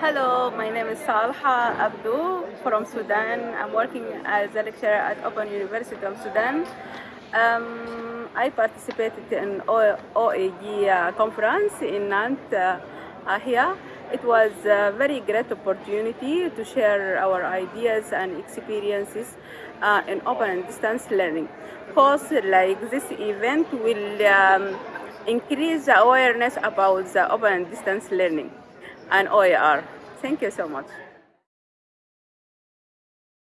Hello, my name is Salha Abdu from Sudan. I'm working as a lecturer at Open University of Sudan. Um, I participated in OEG uh, conference in Nantes uh, here. It was a very great opportunity to share our ideas and experiences uh, in open and distance learning. Course like this event will um, increase awareness about the open and distance learning and OER. Thank you so much.